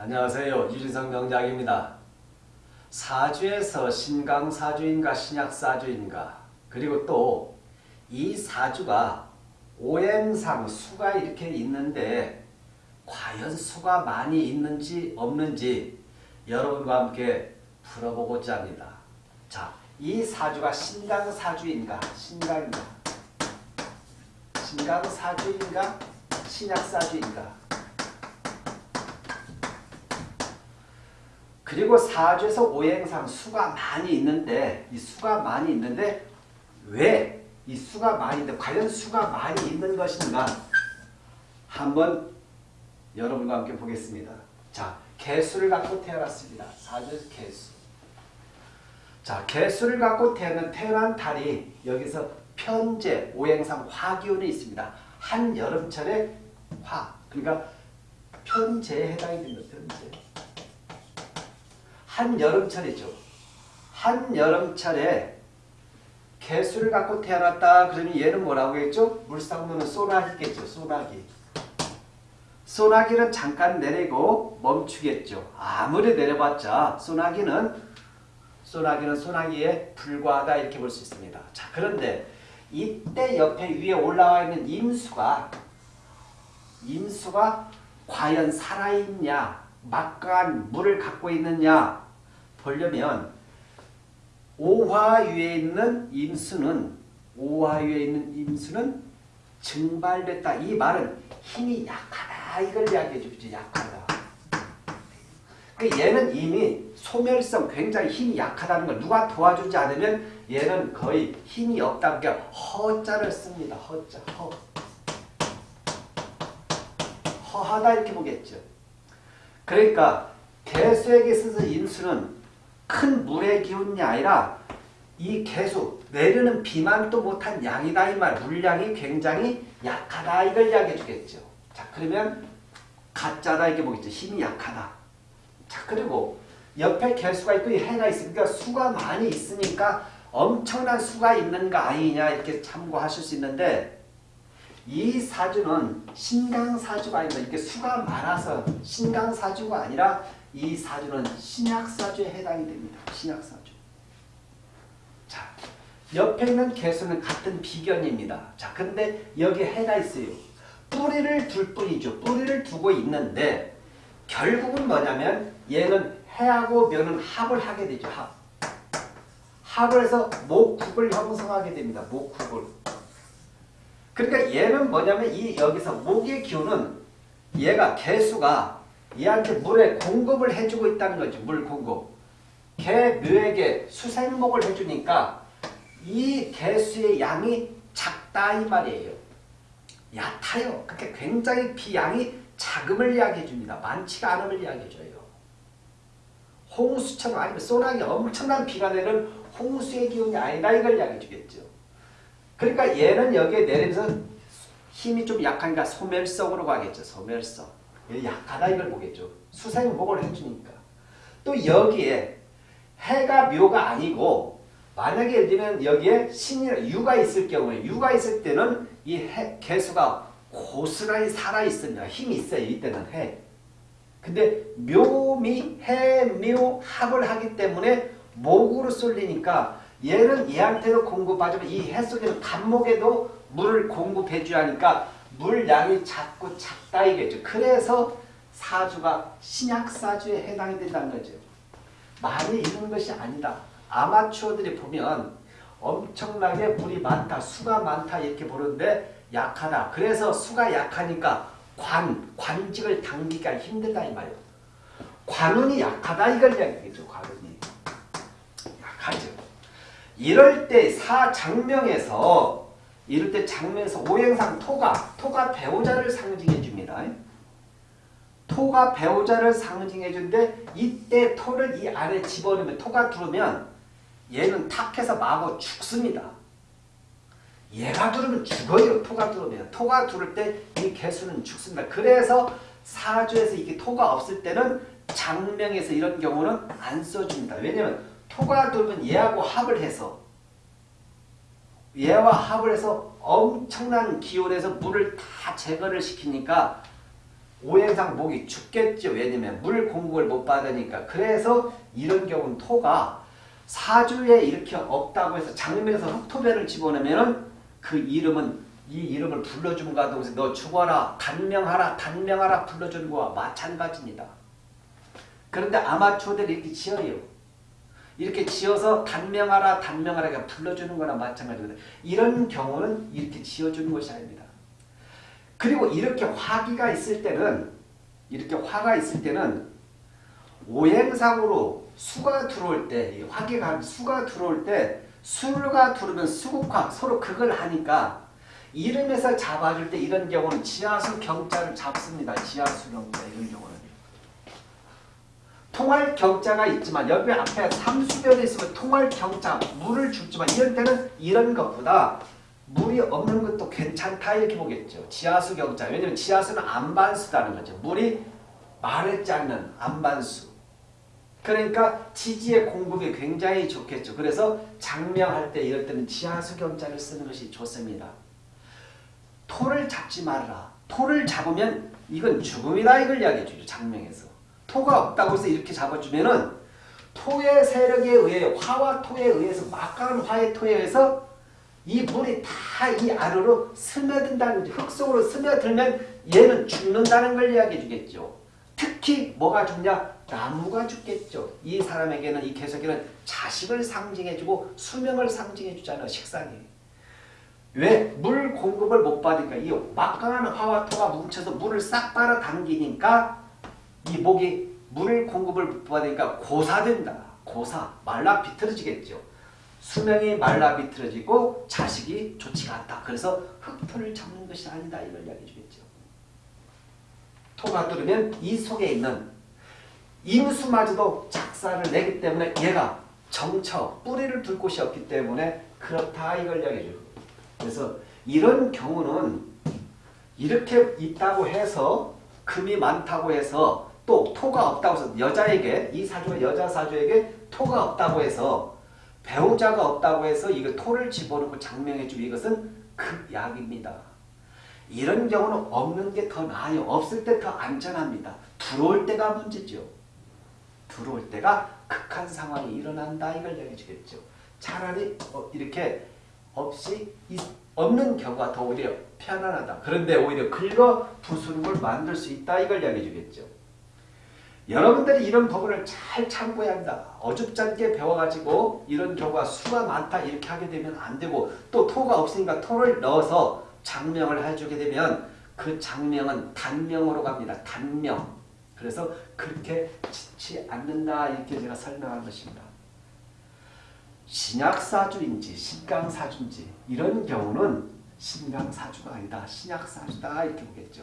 안녕하세요. 유진성 명작입니다. 사주에서 신강사주인가 신약사주인가 그리고 또 이 사주가 오행상 수가 이렇게 있는데 과연 수가 많이 있는지 없는지 여러분과 함께 풀어보고자 합니다. 자, 이 사주가 신강사주인가 신강인가 신강사주인가 신약사주인가 그리고 사주에서 오행상 수가 많이 있는데 이 수가 많이 있는데 왜 이 수가 많이 있는데 과연 수가 많이 있는 것인가 한번 여러분과 함께 보겠습니다. 자, 개수를 갖고 태어났습니다. 사주에서 개수. 자, 개수를 갖고 태어난 태어난 달이 여기서 편제 오행상 화기운이 있습니다. 한 여름철에 화. 그러니까 편제에 해당이 됩니다. 편제. 한여름철이죠. 한여름철에 개수를 갖고 태어났다 그러면 얘는 뭐라고 했죠? 물상문은 소나기겠죠. 소나기. 소나기는 잠깐 내리고 멈추겠죠. 아무리 내려봤자 소나기는 소나기는 소나기에 불과하다 이렇게 볼 수 있습니다. 자 그런데 이때 옆에 위에 올라와 있는 임수가 임수가 과연 살아있냐 막강한 물을 갖고 있느냐 보려면 오화위에 있는 임수는 오화위에 있는 임수는 증발됐다. 이 말은 힘이 약하다 이걸 이야기해 주죠. 약하다. 그 얘는 이미 소멸성 굉장히 힘이 약하다는 걸 누가 도와주지 않으면 얘는 거의 힘이 없다. 그러니까 허자를 씁니다. 허자. 허. 허하다 이렇게 보겠죠. 그러니까 개수에게 있어서 인수는 큰 물의 기운이 아니라 이 개수 내리는 비만도 못한 양이다 이 말. 물량이 굉장히 약하다 이걸 이야기해 주겠죠. 자 그러면 가짜다 이렇게 보겠죠. 힘이 약하다. 자 그리고 옆에 개수가 있고 해가 있으니까 수가 많이 있으니까 엄청난 수가 있는가 아니냐 이렇게 참고하실 수 있는데 이 사주는 신강사주가 아니다. 이렇게 수가 많아서 신강사주가 아니라 이 사주는 신약사주에 해당이 됩니다. 신약사주. 자, 옆에 있는 개수는 같은 비견입니다. 자, 근데 여기 해가 있어요. 뿌리를 둘 뿐이죠. 뿌리를 두고 있는데 결국은 뭐냐면 얘는 해하고 면은 합을 하게 되죠. 합. 합을 해서 목국을 형성하게 됩니다. 목국을. 그러니까 얘는 뭐냐면 이 여기서 목의 기운은 얘가 개수가 얘한테 물에 공급을 해주고 있다는 거죠. 물 공급. 개 묘에게 수생목을 해주니까 이 개수의 양이 작다 이 말이에요. 얕아요. 그러니까 굉장히 비양이 자금을 이야기해 줍니다. 많지가 않음을 이야기해 줘요. 홍수처럼 아니면 소나기 엄청난 비가 내는 홍수의 기운이 아니다 이걸 이야기해 주겠죠. 그러니까 얘는 여기에 내리면서 힘이 좀 약하니까 소멸성으로 가겠죠. 소멸성. 약하다 이걸 보겠죠. 수생목을 해주니까. 또 여기에 해가 묘가 아니고 만약에 예를 들면 여기에 신이 유가 있을 경우에 유가 있을 때는 이 해, 개수가 고스란히 살아있습니다. 힘이 있어요. 이때는 해. 근데 묘미 해묘 합을 하기 때문에 목으로 쏠리니까 얘는 얘한테도 공급하지만 이 해 속에는 간목에도 물을 공급해 줘야 하니까 물량이 작고 작다 이겠죠. 그래서 사주가 신약사주에 해당이 된다는 거죠. 많이 있는 것이 아니다. 아마추어들이 보면 엄청나게 물이 많다, 수가 많다 이렇게 보는데 약하다. 그래서 수가 약하니까 관, 관직을 당기기가 힘들다 이 말이에요. 관운이 약하다 이걸 이야기하죠. 관운이. 약하죠. 이럴 때 사장명에서 이럴 때 장면에서 오행상 토가 토가 배우자를 상징해 줍니다. 토가 배우자를 상징해 준데 이때 토를 이 안에 집어넣으면 토가 들어오면 얘는 탁해서 마구 죽습니다. 얘가 들으면 죽어요. 토가 들어오면. 토가 들을 때 이 개수는 죽습니다. 그래서 사주에서 이게 토가 없을 때는 장명에서 이런 경우는 안 써줍니다. 왜냐하면 토가 들면 얘하고 합을 해서 얘와 합을 해서 엄청난 기온에서 물을 다 제거를 시키니까 오행상 목이 죽겠죠. 왜냐면 물 공급을 못 받으니까. 그래서 이런 경우는 토가 사주에 이렇게 없다고 해서 장면에서 흑토배를 집어넣으면 그 이름은 이 이름을 불러준 거동서너 죽어라 단명하라 단명하라 불러주는 거와 마찬가지입니다. 그런데 아마추어들이 이렇게 지어요. 이렇게 지어서 단명하라 단명하라 그냥 불러주는 거나 마찬가지거든요. 이런 경우는 이렇게 지어주는 것이 아닙니다. 그리고 이렇게 화기가 있을 때는 이렇게 화가 있을 때는 오행상으로 수가 들어올 때이 화기가 수가 들어올 때 수가 들어오면 수국화 서로 극을 하니까 이름에서 잡아줄 때 이런 경우는 지하수 경자를 잡습니다. 지하수 경자 이런 경우는 통할 경자가 있지만 여기 앞에 삼수변에 있으면 통할 경자 물을 줍지만 이런 때는 이런 것보다 물이 없는 것도 괜찮다 이렇게 보겠죠. 지하수 경자 왜냐면 지하수는 안반수라는 거죠. 물이 마르지 않는 안반수 그러니까 지지의 공급이 굉장히 좋겠죠. 그래서 장명할 때 이럴 때는 지하수 경자를 쓰는 것이 좋습니다. 토를 잡지 말라. 토를 잡으면 이건 죽음이다 이걸 이야기해 주죠. 장명에서. 토가 없다고 해서 이렇게 잡아주면은 토의 세력에 의해 화와 토에 의해서 막강한 화의 토에 의해서 이 물이 다 이 안으로 스며든다는. 흙 속으로 스며들면 얘는 죽는다는 걸 이야기해 주겠죠. 특히 뭐가 죽냐? 나무가 죽겠죠. 이 사람에게는 이 개석에는 자식을 상징해 주고 수명을 상징해 주잖아요. 식상이. 왜? 물 공급을 못 받으니까 이 막강한 화와 토가 뭉쳐서 물을 싹 빨아당기니까 이 목이 물 공급을 못 받으니까 고사된다. 고사. 말라 비틀어지겠죠. 수명이 말라 비틀어지고 자식이 좋지가 않다. 그래서 흙토를 잡는 것이 아니다. 이걸 이야기해 주겠죠. 토가 뚫으면 이 속에 있는 임수마저도 작사를 내기 때문에 얘가 정처, 뿌리를 둘 곳이 없기 때문에 그렇다 이걸 이야기해 줘요. 그래서 이런 경우는 이렇게 있다고 해서 금이 많다고 해서 또 토가 없다고 해서 여자에게 이 사주가 여자 사주에게 토가 없다고 해서 배우자가 없다고 해서 이거 토를 집어넣고 장명해 주고 이것은 극약입니다. 이런 경우는 없는 게 더 나아요. 없을 때 더 안전합니다. 들어올 때가 문제죠. 들어올 때가 극한 상황이 일어난다 이걸 얘기해 주겠죠. 차라리 어, 이렇게 없이 있- 없는 경우가 더 오히려 편안하다. 그런데 오히려 긁어 부수는 걸 만들 수 있다 이걸 이야기해 주겠죠. 여러분들이 이런 부분을 잘 참고해야 한다. 어줍잖게 배워가지고 이런 경우가 수가 많다 이렇게 하게 되면 안 되고 또 토가 없으니까 토를 넣어서 장명을 해주게 되면 그 장명은 단명으로 갑니다. 단명. 그래서 그렇게 짓지 않는다 이렇게 제가 설명한 것입니다. 신약사주인지 신강사주인지 이런 경우는 신강사주가 아니다. 신약사주다 이렇게 보겠죠.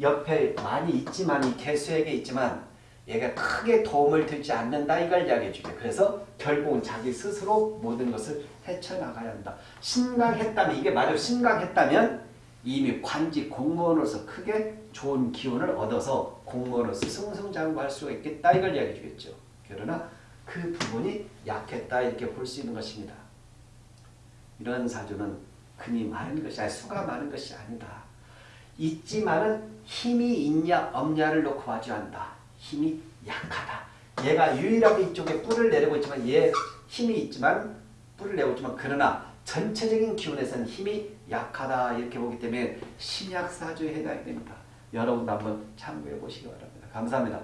옆에 많이 있지만 이 개수에게 있지만 얘가 크게 도움을 되지 않는다 이걸 이야기해 주게. 그래서 결국은 자기 스스로 모든 것을 헤쳐나가야 한다. 신강했다면 이게 만약 신강했다면 이미 관직 공무원으로서 크게 좋은 기운을 얻어서 공무원으로서 승승장구할 수가 있겠다 이걸 이야기해 주겠죠. 그러나 그 부분이 약했다 이렇게 볼 수 있는 것입니다. 이런 사주는 금이 많은 것이 아니 수가 많은 것이 아니다. 있지만은 힘이 있냐 없냐를 놓고 봐줘한다. 힘이 약하다. 얘가 유일하게 이쪽에 뿔을 내리고 있지만 얘 힘이 있지만 뿔을 내고 있지만 그러나 전체적인 기운에서는 힘이 약하다 이렇게 보기 때문에 신약사주에 해당이 됩니다. 여러분도 한번 참고해 보시기 바랍니다. 감사합니다.